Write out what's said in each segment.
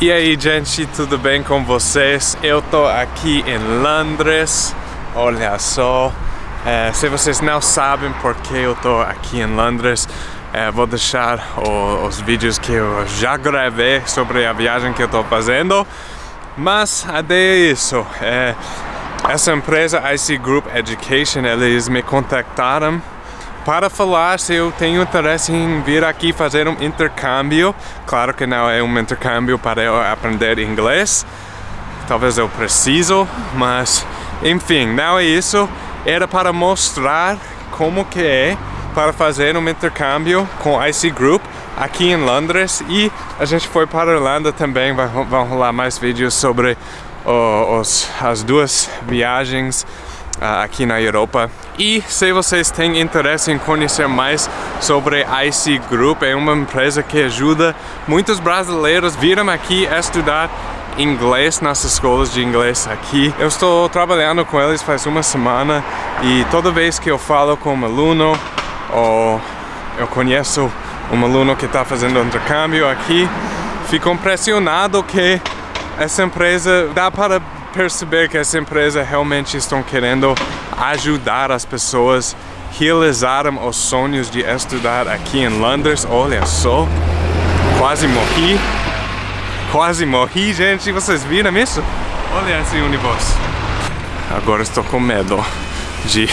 E aí, gente, tudo bem com vocês? Eu tô aqui em Londres, olha só. É, se vocês não sabem por que eu tô aqui em Londres, é, vou deixar o, os vídeos que eu já gravei sobre a viagem que eu tô fazendo. Mas até isso, é, essa empresa IC Group Education, eles me contactaram para falar se eu tenho interesse em vir aqui fazer um intercâmbio. Claro que não é um intercâmbio para eu aprender inglês. Talvez eu preciso, mas enfim, não é isso. Era para mostrar como que é para fazer um intercâmbio com IC Group aqui em Londres e a gente foi para a Irlanda também, vão rolar mais vídeos sobre os, as duas viagens aqui na Europa. E se vocês têm interesse em conhecer mais sobre a IC Group, é uma empresa que ajuda muitos brasileiros viram aqui estudar inglês nas escolas de inglês aqui. Eu estou trabalhando com eles faz uma semana e toda vez que eu falo com um aluno ou eu conheço um aluno que está fazendo intercâmbio aqui, fico impressionado que essa empresa dá para perceber que essa empresa realmente estão querendo ajudar as pessoas realizaram os sonhos de estudar aqui em Londres. Olha só, quase morri. Quase morri, gente. Vocês viram isso? Olha esse ônibus. Agora estou com medo de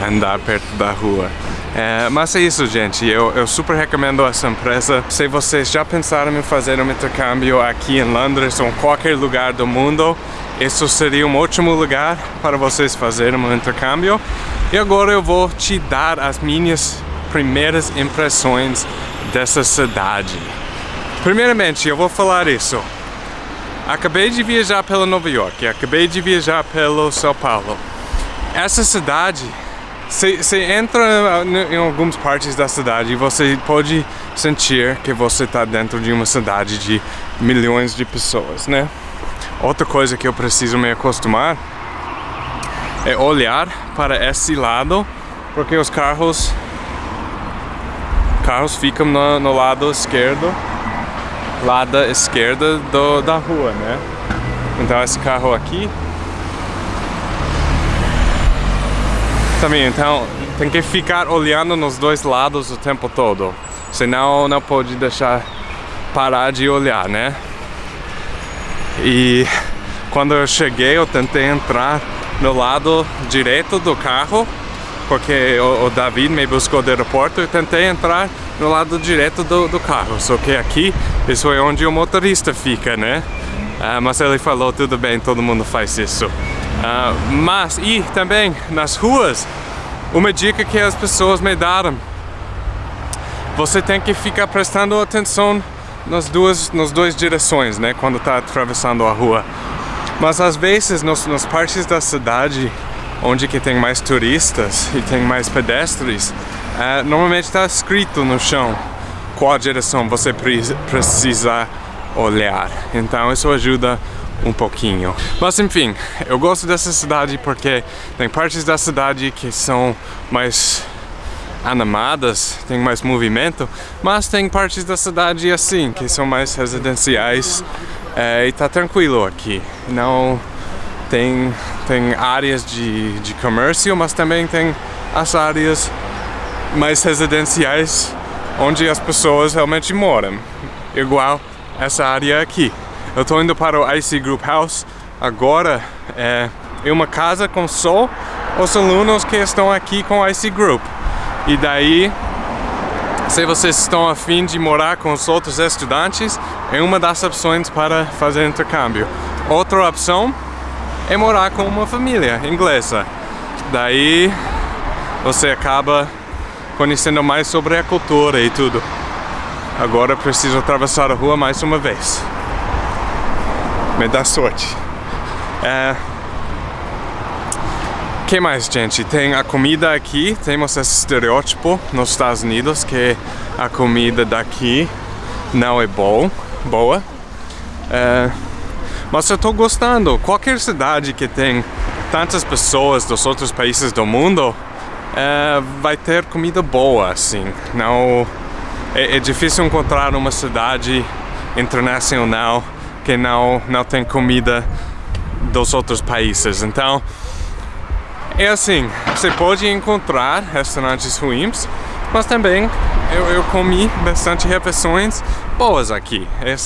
andar perto da rua. É, mas é isso, gente. Eu, eu super recomendo essa empresa. Se vocês já pensaram em fazer um intercâmbio aqui em Londres ou em qualquer lugar do mundo, isso seria um ótimo lugar para vocês fazerem um intercâmbio. E agora eu vou te dar as minhas primeiras impressões dessa cidade. Primeiramente, eu vou falar isso. Acabei de viajar pela Nova York, acabei de viajar pelo São Paulo. Essa cidade você entra em algumas partes da cidade e você pode sentir que você está dentro de uma cidade de milhões de pessoas, né? Outra coisa que eu preciso me acostumar é olhar para esse lado, porque os carros carros ficam no, no lado esquerdo, lado esquerda do, da rua, né? Então esse carro aqui Também, então tem que ficar olhando nos dois lados o tempo todo. Senão não pode deixar parar de olhar, né? E quando eu cheguei eu tentei entrar no lado direito do carro porque o, o David me buscou do aeroporto e tentei entrar no lado direito do, do carro. Só que aqui, isso é onde o motorista fica, né? Ah, mas ele falou, tudo bem, todo mundo faz isso. Uh, mas, e também nas ruas, uma dica que as pessoas me deram. Você tem que ficar prestando atenção nas duas, nas duas direções, né? Quando está atravessando a rua. Mas às vezes, nos, nas partes da cidade onde que tem mais turistas e tem mais pedestres, uh, normalmente está escrito no chão qual direção você precisa olhar. Então isso ajuda um pouquinho. Mas enfim, eu gosto dessa cidade porque tem partes da cidade que são mais animadas, tem mais movimento, mas tem partes da cidade assim, que são mais residenciais é, e tá tranquilo aqui. Não tem, tem áreas de, de comércio, mas também tem as áreas mais residenciais onde as pessoas realmente moram, igual essa área aqui. Eu estou indo para o IC Group House agora. É, é uma casa com só os alunos que estão aqui com o IC Group. E daí, se vocês estão afim de morar com os outros estudantes, é uma das opções para fazer intercâmbio. Outra opção é morar com uma família inglesa. Daí você acaba conhecendo mais sobre a cultura e tudo. Agora preciso atravessar a rua mais uma vez me dá sorte. É... que mais, gente? Tem a comida aqui, temos esse estereótipo nos Estados Unidos que a comida daqui não é bom, boa. É... Mas eu tô gostando. Qualquer cidade que tem tantas pessoas dos outros países do mundo é, vai ter comida boa, assim. Não, é, é difícil encontrar uma cidade internacional que não, não tem comida dos outros países. Então, é assim, você pode encontrar restaurantes ruins, mas também eu, eu comi bastante refeições boas aqui. É,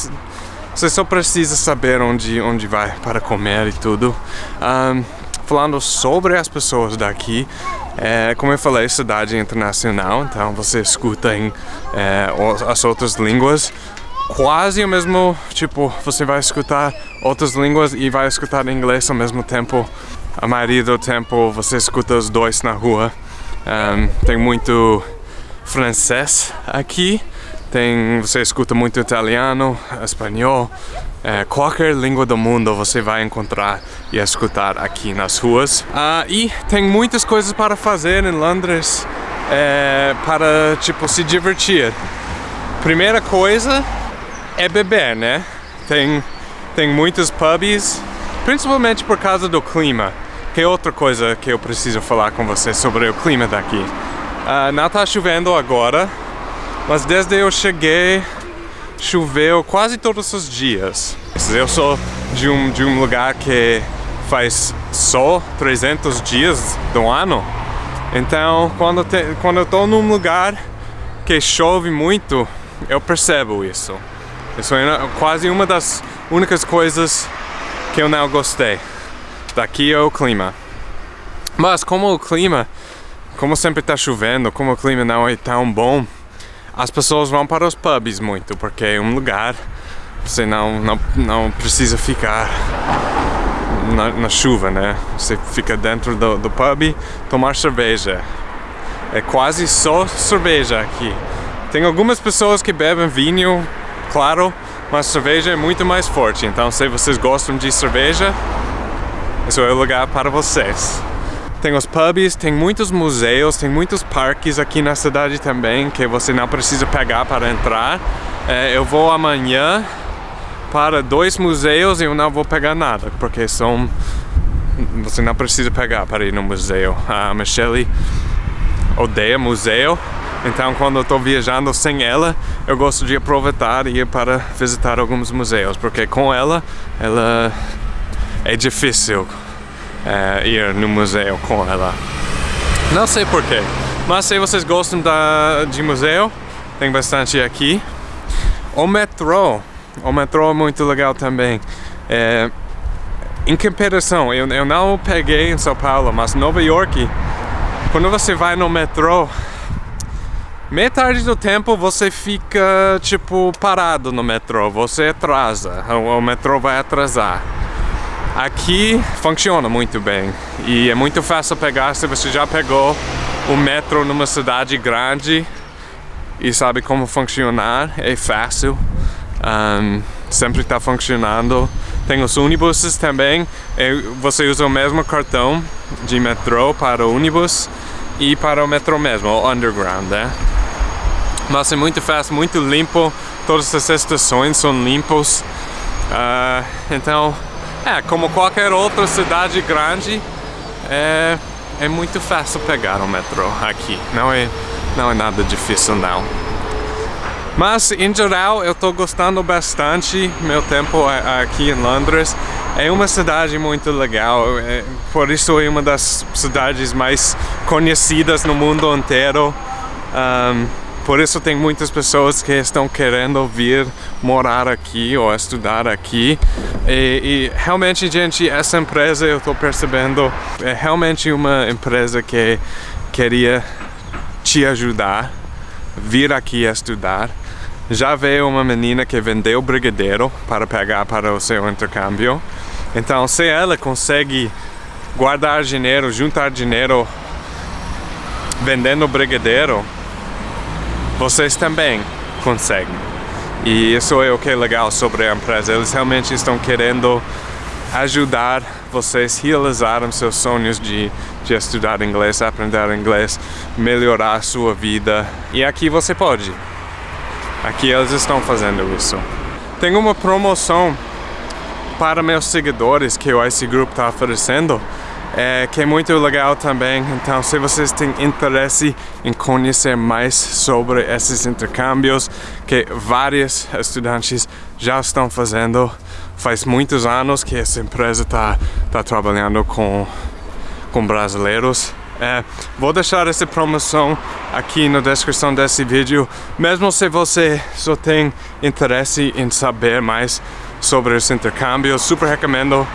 você só precisa saber onde, onde vai para comer e tudo. Um, falando sobre as pessoas daqui, é, como eu falei, cidade internacional, então você escuta em é, as outras línguas quase o mesmo, tipo, você vai escutar outras línguas e vai escutar inglês ao mesmo tempo a maioria do tempo você escuta os dois na rua. Um, tem muito francês aqui, tem, você escuta muito italiano, espanhol, é, qualquer língua do mundo você vai encontrar e escutar aqui nas ruas. Uh, e tem muitas coisas para fazer em Londres é, para tipo se divertir. Primeira coisa é beber, né? Tem, tem muitos pubs, principalmente por causa do clima. Que é outra coisa que eu preciso falar com você sobre o clima daqui. Uh, não está chovendo agora, mas desde eu cheguei choveu quase todos os dias. Eu sou de um, de um lugar que faz só 300 dias do ano, então quando, te, quando eu estou num lugar que chove muito, eu percebo isso. Isso é quase uma das únicas coisas que eu não gostei. Daqui é o clima. Mas como o clima, como sempre está chovendo, como o clima não é tão bom, as pessoas vão para os pubs muito, porque é um lugar você não, não, não precisa ficar na, na chuva, né? Você fica dentro do, do pub tomar cerveja. É quase só cerveja aqui. Tem algumas pessoas que bebem vinho, claro, mas cerveja é muito mais forte. Então, se vocês gostam de cerveja, esse é o lugar para vocês. Tem os pubs, tem muitos museus, tem muitos parques aqui na cidade também que você não precisa pegar para entrar. É, eu vou amanhã para dois museus e eu não vou pegar nada, porque são... Você não precisa pegar para ir no museu. A Michelle odeia museu, então quando eu estou viajando sem ela, eu gosto de aproveitar e ir para visitar alguns museus, porque com ela, ela é difícil é, ir no museu com ela. Não sei porquê, mas se vocês gostam da, de museu, tem bastante aqui. O metrô, o metrô é muito legal também. É, em comparação, eu, eu não peguei em São Paulo, mas Nova York, quando você vai no metrô, metade do tempo você fica tipo parado no metrô, você atrasa, o, o metrô vai atrasar. Aqui funciona muito bem e é muito fácil pegar se você já pegou o metro numa cidade grande e sabe como funcionar, é fácil, um, sempre está funcionando. Tem os ônibus também, você usa o mesmo cartão de metrô para o ônibus e para o metrô mesmo, o underground, né? Mas é muito fácil, muito limpo, todas as estações são limpos, uh, então é, como qualquer outra cidade grande, é, é muito fácil pegar o metrô aqui. Não é, não é nada difícil não. Mas, em geral, eu estou gostando bastante meu tempo aqui em Londres. É uma cidade muito legal, é, por isso é uma das cidades mais conhecidas no mundo inteiro. Um, por isso tem muitas pessoas que estão querendo vir morar aqui ou estudar aqui. E, e realmente, gente, essa empresa eu estou percebendo é realmente uma empresa que queria te ajudar, vir aqui estudar. Já veio uma menina que vendeu brigadeiro para pegar para o seu intercâmbio. Então, se ela consegue guardar dinheiro, juntar dinheiro vendendo brigadeiro, vocês também conseguem. E isso é o que é legal sobre a empresa. Eles realmente estão querendo ajudar vocês a realizarem seus sonhos de, de estudar inglês, aprender inglês, melhorar a sua vida. E aqui você pode. Aqui eles estão fazendo isso. Tem uma promoção para meus seguidores que o IC Group está oferecendo é, que é muito legal também. Então, se vocês têm interesse em conhecer mais sobre esses intercâmbios que vários estudantes já estão fazendo. Faz muitos anos que essa empresa está tá trabalhando com, com brasileiros. É, vou deixar essa promoção aqui na descrição desse vídeo. Mesmo se você só tem interesse em saber mais sobre os intercâmbios, super recomendo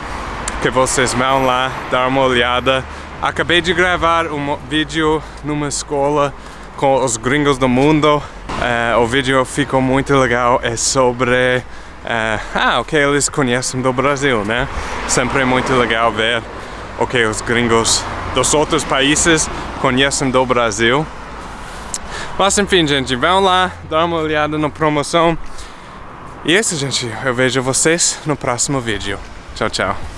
que vocês vão lá dar uma olhada. Acabei de gravar um vídeo numa escola com os gringos do mundo. Uh, o vídeo ficou muito legal, é sobre uh, ah, o que eles conhecem do Brasil, né? Sempre é muito legal ver o que os gringos dos outros países conhecem do Brasil. Mas enfim, gente, vão lá, dar uma olhada na promoção. E é isso, gente. Eu vejo vocês no próximo vídeo. Tchau, tchau.